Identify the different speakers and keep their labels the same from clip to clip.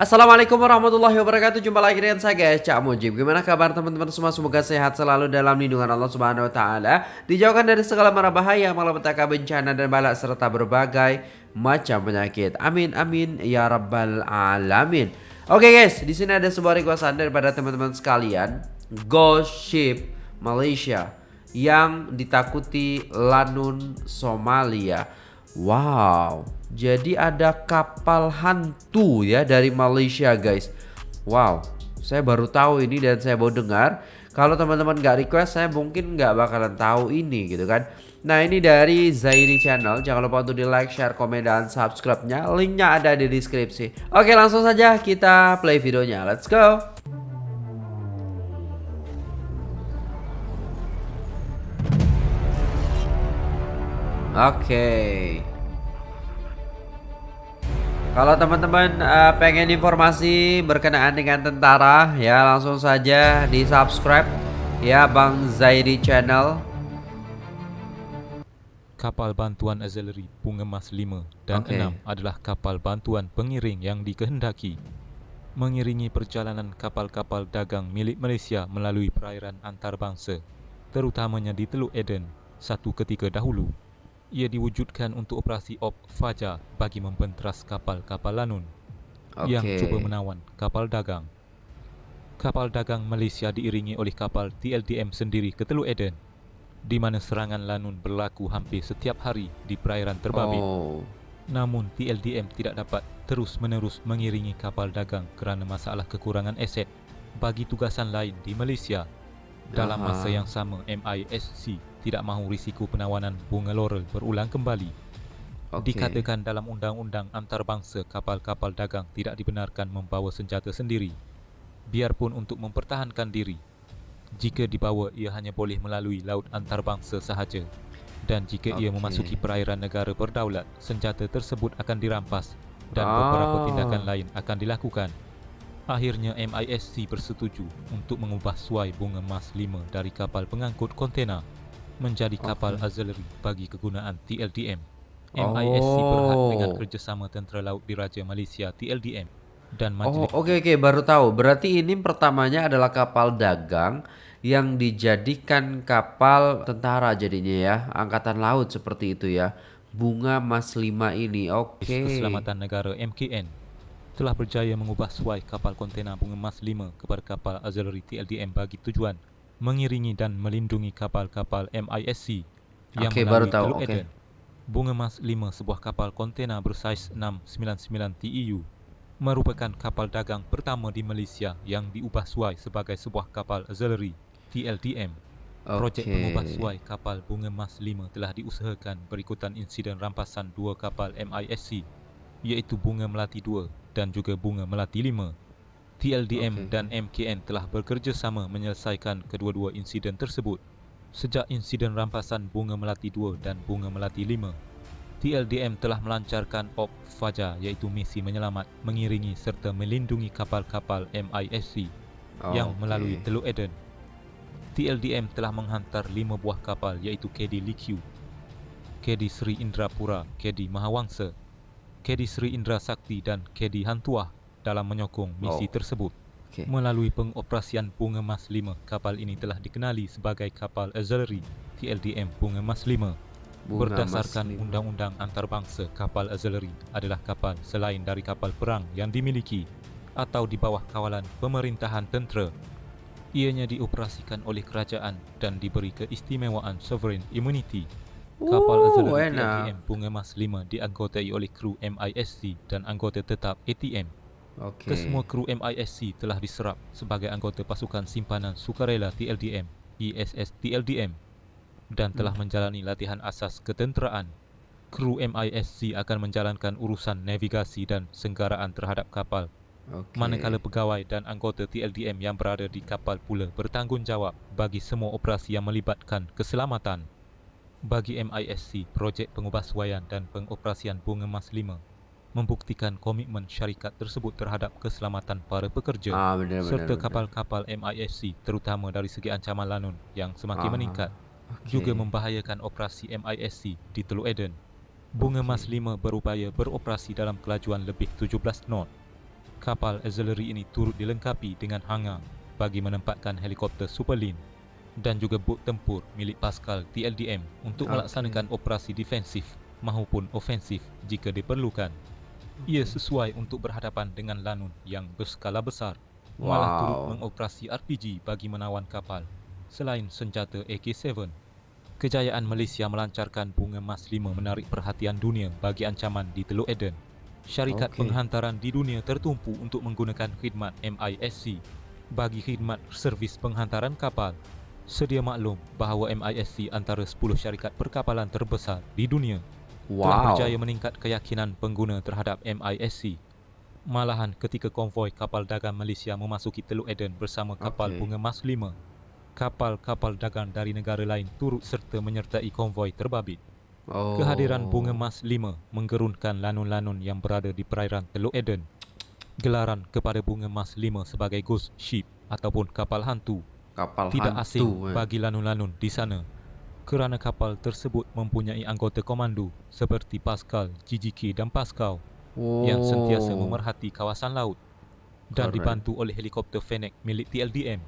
Speaker 1: Assalamualaikum warahmatullahi wabarakatuh. Jumpa lagi dengan saya guys. Cak Mujib. Gimana kabar teman-teman semua? Semoga sehat selalu dalam lindungan Allah subhanahu wa ta'ala. Dijauhkan dari segala mara bahaya Malapetaka bencana dan balak Serta berbagai macam penyakit. Amin amin ya rabbal alamin. Oke okay guys. Di sini ada sebuah requestan daripada teman-teman sekalian. Ghost Ship Malaysia Yang ditakuti Lanun Somalia Wow jadi ada kapal hantu ya dari Malaysia guys. Wow, saya baru tahu ini dan saya baru dengar. Kalau teman-teman nggak request, saya mungkin nggak bakalan tahu ini gitu kan. Nah ini dari Zairi Channel. Jangan lupa untuk di like, share, komen, dan subscribe-nya. Linknya ada di deskripsi. Oke langsung saja kita play videonya. Let's go. Oke. Okay. Kalau teman-teman uh, pengen informasi berkenaan dengan tentara ya langsung saja di subscribe ya Bang Zaidi Channel.
Speaker 2: Kapal bantuan Azalery Bunga Mas 5 dan okay. 6 adalah kapal bantuan pengiring yang dikehendaki mengiringi perjalanan kapal-kapal dagang milik Malaysia melalui perairan antarabangsa terutamanya di Teluk Eden satu ketika dahulu ia diwujudkan untuk operasi Op Fajar bagi membenteras kapal-kapal Lanun okay. yang cuba menawan kapal dagang. Kapal dagang Malaysia diiringi oleh kapal TLDM sendiri ke Teluk Eden di mana serangan Lanun berlaku hampir setiap hari di perairan terbabit. Oh. Namun TLDM tidak dapat terus-menerus mengiringi kapal dagang kerana masalah kekurangan aset bagi tugasan lain di Malaysia. Dalam masa yang sama MISC tidak mahu risiko penawanan bunga laurel berulang kembali. Okay. Dikatakan dalam undang-undang antarabangsa kapal-kapal dagang tidak dibenarkan membawa senjata sendiri biarpun untuk mempertahankan diri. Jika dibawa ia hanya boleh melalui laut antarabangsa sahaja dan jika okay. ia memasuki perairan negara berdaulat senjata tersebut akan dirampas dan ah. beberapa tindakan lain akan dilakukan. Akhirnya MISC bersetuju untuk mengubah suai bunga emas 5 dari kapal pengangkut kontena menjadi kapal okay. auxiliary bagi kegunaan TLDM. Oh. MISC berhad dengan kerjasama Tentera Laut Diraja Malaysia TLDM dan
Speaker 1: majlis. Oh, okey okey baru tahu. Berarti ini pertamanya adalah kapal dagang yang dijadikan kapal tentara jadinya ya, angkatan laut seperti itu ya. Bunga Mas 5 ini. Oke. Okay.
Speaker 2: Keselamatan Negara MKN telah berjaya mengubah suai kapal kontena Bunga Mas 5 kepada kapal auxiliary TLDM bagi tujuan mengiringi dan melindungi kapal-kapal MISC yang okay, melalui Teluk okay. Eden. Bunga Mas 5 sebuah kapal kontena bersaiz 699 TEU merupakan kapal dagang pertama di Malaysia yang diubah suai sebagai sebuah kapal auxiliary TLDM. Okay. Projek pengubah suai kapal Bunga Mas 5 telah diusahakan berikutan insiden rampasan dua kapal MISC iaitu Bunga Melati 2 dan juga Bunga Melati 5 TLDM okay. dan MKN telah bekerjasama menyelesaikan kedua-dua insiden tersebut. Sejak insiden rampasan Bunga Melati 2 dan Bunga Melati 5, TLDM telah melancarkan Op Fajar iaitu misi menyelamat, mengiringi serta melindungi kapal-kapal MISC oh, yang okay. melalui Teluk Eden. TLDM telah menghantar lima buah kapal iaitu KD Likyu, KD Sri Indrapura, KD Mahawangsa, KD Sri Indra Sakti dan KD Hantuah dalam menyokong misi oh. tersebut. Okay. Melalui pengoperasian Bunga Mas 5, kapal ini telah dikenali sebagai kapal auxiliary TLDM Bunga Mas 5. Bunga Berdasarkan undang-undang antarabangsa, kapal auxiliary adalah kapal selain dari kapal perang yang dimiliki atau di bawah kawalan pemerintahan tentera. Ianya dioperasikan oleh kerajaan dan diberi keistimewaan sovereign immunity. Kapal auxiliary TLDM Bunga Mas 5 dianggotai oleh kru MISC dan anggota tetap ATM Okay. Kesemua kru MISC telah diserap sebagai anggota pasukan simpanan sukarela TLDM, ISS TLDM dan telah hmm. menjalani latihan asas ketenteraan. Kru MISC akan menjalankan urusan navigasi dan senggaraan terhadap kapal. Okay. Manakala pegawai dan anggota TLDM yang berada di kapal pula bertanggungjawab bagi semua operasi yang melibatkan keselamatan. Bagi MISC, projek pengubahsuaian dan pengoperasian Bunga Mas 5 membuktikan komitmen syarikat tersebut terhadap keselamatan para pekerja ah, benar, serta kapal-kapal MISC terutama dari segi ancaman lanun yang semakin ah, meningkat okay. juga membahayakan operasi MISC di Teluk Eden. Bunga okay. Mas 5 berupaya beroperasi dalam kelajuan lebih 17 knot Kapal auxiliary ini turut dilengkapi dengan hangar bagi menempatkan helikopter Superlean dan juga bot tempur milik Pascal TLDM untuk
Speaker 1: Okey.
Speaker 2: melaksanakan operasi defensif maupun ofensif jika diperlukan. Ia sesuai untuk berhadapan dengan lanun yang berskala besar. Malah turut
Speaker 1: Wow.
Speaker 2: mengoperasi RPG bagi menawan kapal selain senjata AK-7. Kejayaan Malaysia melancarkan bunga Mas 5 menarik perhatian dunia bagi ancaman di Teluk Eden. Syarikat
Speaker 1: Okey.
Speaker 2: penghantaran di dunia tertumpu untuk menggunakan khidmat MISC bagi khidmat servis penghantaran kapal. Sedia maklum bahawa MISC antara 10 syarikat perkapalan terbesar di dunia telah
Speaker 1: Wow.
Speaker 2: berjaya meningkat keyakinan pengguna terhadap MISC. Malahan ketika konvoi kapal dagang Malaysia memasuki Teluk Eden bersama kapal
Speaker 1: Okey.
Speaker 2: bunga Mas 5, kapal-kapal dagang dari negara lain turut serta menyertai konvoi terbabit.
Speaker 1: Oh.
Speaker 2: Kehadiran bunga Mas 5 menggerunkan lanun-lanun yang berada di perairan Teluk Eden. Gelaran kepada bunga Mas 5 sebagai ghost ship ataupun kapal hantu
Speaker 1: kapal
Speaker 2: tidak
Speaker 1: hantu.
Speaker 2: asing
Speaker 1: eh.
Speaker 2: bagi lanun-lanun di sana kerana kapal tersebut mempunyai anggota komando seperti Pascal, GGK dan Pascal
Speaker 1: oh.
Speaker 2: yang sentiasa memerhati kawasan laut dan
Speaker 1: Correct.
Speaker 2: dibantu oleh helikopter Fennec milik TLDM.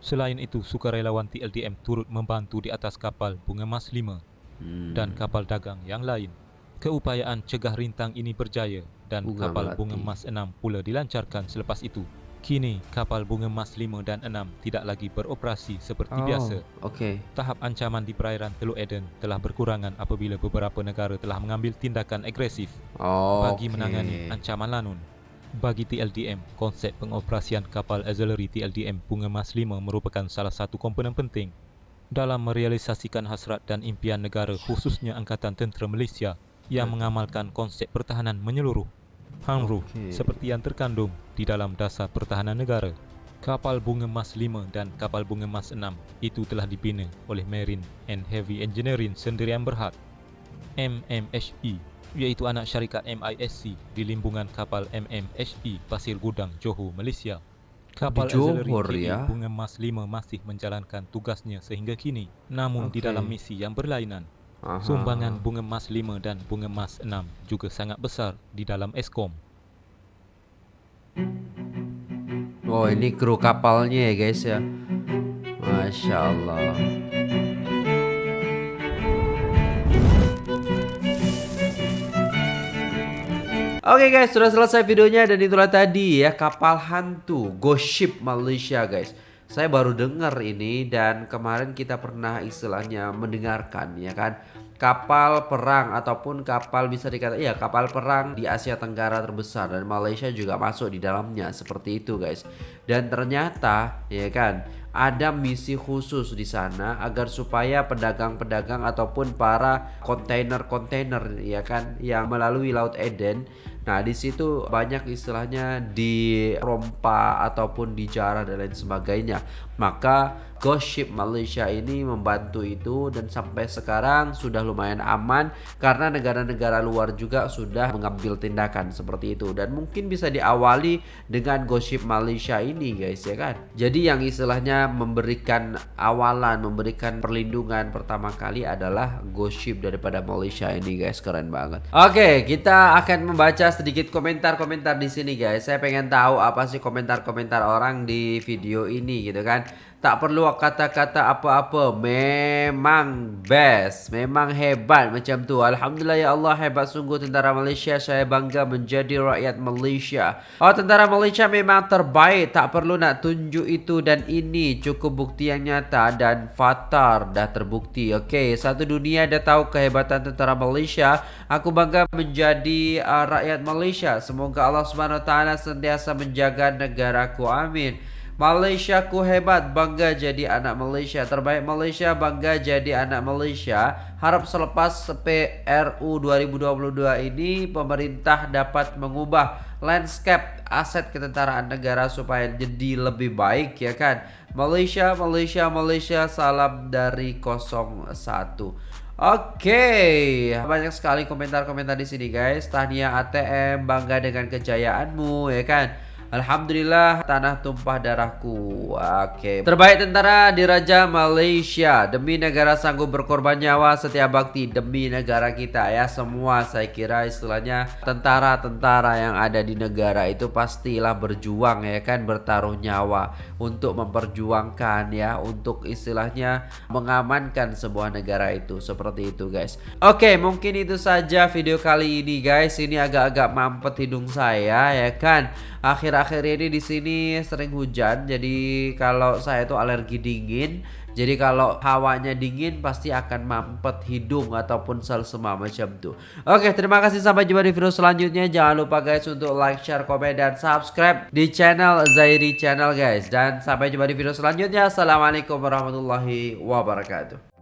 Speaker 2: Selain itu, sukarelawan TLDM turut membantu di atas kapal Bunga Mas 5
Speaker 1: Hmm.
Speaker 2: dan kapal dagang yang lain. Keupayaan cegah rintang ini berjaya dan
Speaker 1: Bunga
Speaker 2: kapal
Speaker 1: Melati.
Speaker 2: Bunga Mas 6 pula dilancarkan selepas itu. Kini, kapal Bunga Mas 5 dan 6 tidak lagi beroperasi seperti
Speaker 1: oh.
Speaker 2: biasa.
Speaker 1: Okey.
Speaker 2: Tahap ancaman di perairan Teluk Eden telah berkurangan apabila beberapa negara telah mengambil tindakan agresif
Speaker 1: Oh.
Speaker 2: bagi menangani ancaman lanun. Bagi TLDM, konsep pengoperasian kapal auxiliary TLDM Bunga Mas 5 merupakan salah satu komponen penting dalam merealisasikan hasrat dan impian negara khususnya Angkatan Tentera Malaysia yang mengamalkan konsep pertahanan menyeluruh HAMRU
Speaker 1: Okey.
Speaker 2: seperti yang terkandung di dalam dasar pertahanan negara. Kapal Bunga Mas 5 dan kapal Bunga Mas 6 itu telah dibina oleh Marine and Heavy Engineering Sendirian Berhad MMHE iaitu anak syarikat MISC di limbungan kapal MMHE Pasir Gudang, Johor, Malaysia. Kapal
Speaker 1: Di Johor,
Speaker 2: KA
Speaker 1: ya?
Speaker 2: Bunga Mas 5 masih menjalankan tugasnya sehingga kini namun di
Speaker 1: Okey.
Speaker 2: dalam misi yang berlainan.
Speaker 1: Aha.
Speaker 2: Sumbangan Bunga Mas 5 dan Bunga Mas 6 juga sangat besar di dalam Eskom.
Speaker 1: Oh, ini kru kapalnya ya, guys ya. Masya Allah. Oke guys, sudah selesai videonya dan itulah tadi ya kapal hantu Ghost Ship Malaysia guys. Saya baru dengar ini dan kemarin kita pernah istilahnya mendengarkan ya kan kapal perang ataupun kapal bisa dikatakan iya kapal perang di Asia Tenggara terbesar dan Malaysia juga masuk di dalamnya seperti itu guys. Dan ternyata ya kan ada misi khusus di sana agar supaya pedagang-pedagang ataupun para kontainer-kontainer ya kan yang melalui Laut Eden Nah, di situ banyak istilahnya dirompa ataupun dijarah dan lain sebagainya. Maka Ghost Ship Malaysia ini membantu itu dan sampai sekarang sudah lumayan aman karena negara-negara luar juga sudah mengambil tindakan seperti itu dan mungkin bisa diawali dengan Ghost Ship Malaysia ini guys ya kan. Jadi yang istilahnya memberikan awalan, memberikan perlindungan pertama kali adalah Ghost Ship daripada Malaysia ini guys, keren banget. Oke, kita akan membaca sedikit komentar-komentar di sini guys. Saya pengen tahu apa sih komentar-komentar orang di video ini gitu kan. Tak perlu kata-kata apa-apa. Memang best. Memang hebat macam tu. Alhamdulillah ya Allah hebat sungguh tentara Malaysia. Saya bangga menjadi rakyat Malaysia. Oh tentara Malaysia memang terbaik. Tak perlu nak tunjuk itu. Dan ini Cukup bukti yang nyata. Dan fatar dah terbukti. Okey satu dunia dah tahu kehebatan tentara Malaysia. Aku bangga menjadi uh, rakyat Malaysia. Semoga Allah Taala sentiasa menjaga negaraku. Amin Malaysia ku hebat bangga jadi anak Malaysia terbaik Malaysia bangga jadi anak Malaysia harap selepas PRU 2022 ini pemerintah dapat mengubah landscape aset ketentaraan negara supaya jadi lebih baik ya kan Malaysia Malaysia Malaysia salam dari 01 Oke, banyak sekali komentar-komentar di sini guys. Tahniah ATM, bangga dengan kejayaanmu ya kan. Alhamdulillah tanah tumpah darahku. Oke. Terbaik tentara diraja Malaysia demi negara sanggup berkorban nyawa setiap bakti demi negara kita ya semua saya kira istilahnya tentara-tentara yang ada di negara itu pastilah berjuang ya kan bertaruh nyawa untuk memperjuangkan ya untuk istilahnya mengamankan sebuah negara itu seperti itu guys. Oke, mungkin itu saja video kali ini guys. Ini agak-agak mampet hidung saya ya kan. Akhir-akhir ini di sini sering hujan, jadi kalau saya itu alergi dingin. Jadi kalau hawanya dingin pasti akan mampet hidung ataupun sel semua macam tuh. Oke, terima kasih sampai jumpa di video selanjutnya. Jangan lupa guys untuk like, share, komen dan subscribe di channel Zairi Channel guys. Dan sampai jumpa di video selanjutnya. Assalamualaikum warahmatullahi wabarakatuh.